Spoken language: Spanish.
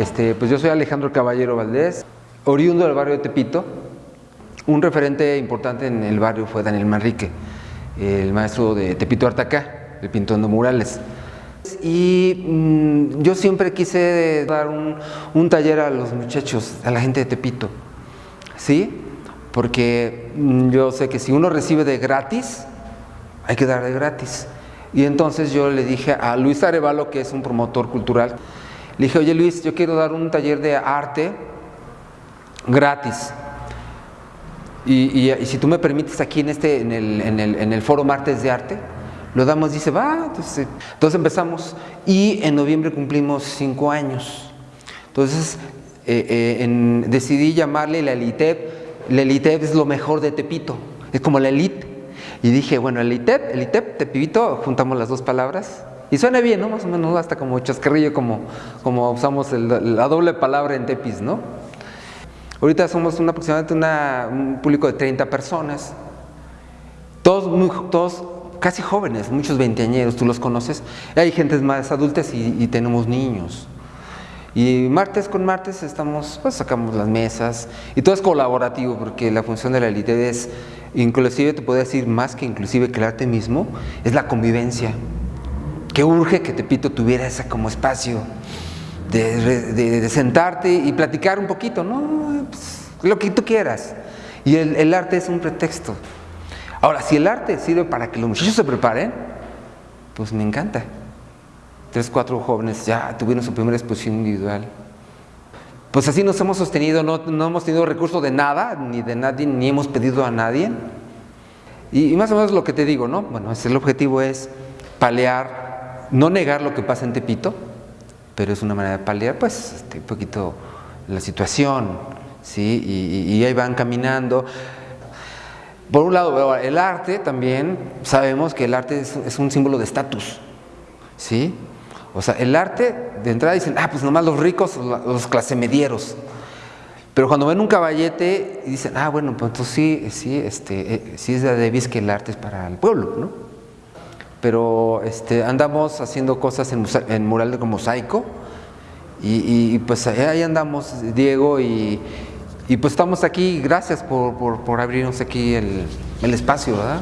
Este, pues yo soy Alejandro Caballero Valdés, oriundo del barrio de Tepito. Un referente importante en el barrio fue Daniel Manrique, el maestro de Tepito Artacá, el pintor de murales. Y mm, yo siempre quise dar un, un, taller a los muchachos, a la gente de Tepito, ¿sí? Porque mm, yo sé que si uno recibe de gratis, hay que dar de gratis. Y entonces yo le dije a Luis Arevalo, que es un promotor cultural, le dije, oye Luis, yo quiero dar un taller de arte gratis. Y, y, si tú me permites aquí en, este, en, el, en, el, en el foro Martes de Arte, lo damos, dice, va, entonces, entonces empezamos y en noviembre cumplimos cinco años. Entonces eh, eh, decidí llamarle la Elitep, la Elitep es lo mejor de Tepito, es como la elite. Y dije, bueno, Elitep, Elitep, Tepito, juntamos las dos palabras. Y suena bien, ¿no? Más o menos hasta como chascarrillo, como, como usamos la doble palabra en Tepis, ¿no? Ahorita somos una, aproximadamente una, un público de 30 personas, todos, muy, todos casi jóvenes, muchos veinteañeros, tú los conoces, hay gentes más adultas y, tenemos niños. Y martes con martes estamos, pues sacamos las mesas y todo es colaborativo porque la función de la élite es, inclusive te puedo decir más que inclusive que el mismo, es la convivencia. Que urge que Tepito tuviera ese como espacio de, sentarte y platicar un poquito, ¿no? Pues, lo que tú quieras. Y el, el arte es un pretexto. Ahora, si el arte sirve para que los muchachos se preparen, pues me encanta. Tres, cuatro jóvenes ya tuvieron su primera exposición individual. Pues así nos hemos sostenido, no, no hemos tenido recurso de nada, ni de nadie, ni hemos pedido a nadie. Y, y, más o menos lo que te digo, ¿no? Bueno, el objetivo es palear, no negar lo que pasa en Tepito, pero es una manera de paliar, pues, este, un poquito la situación, ¿sí? Y, ahí van caminando. Por un lado, el arte también, sabemos que el arte es, un símbolo de estatus, ¿sí? O sea, el arte, de entrada dicen, ah, pues nomás los ricos, los clase medieros. Pero cuando ven un caballete, dicen, ah, bueno, pues entonces sí, sí, este, eh, sí es de Davis que el arte es para el pueblo, ¿no? Pero este, andamos haciendo cosas en, en mural de mosaico y, y, pues ahí andamos, Diego y, y pues estamos aquí, gracias por, por, por abrirnos aquí el, el espacio, ¿verdad?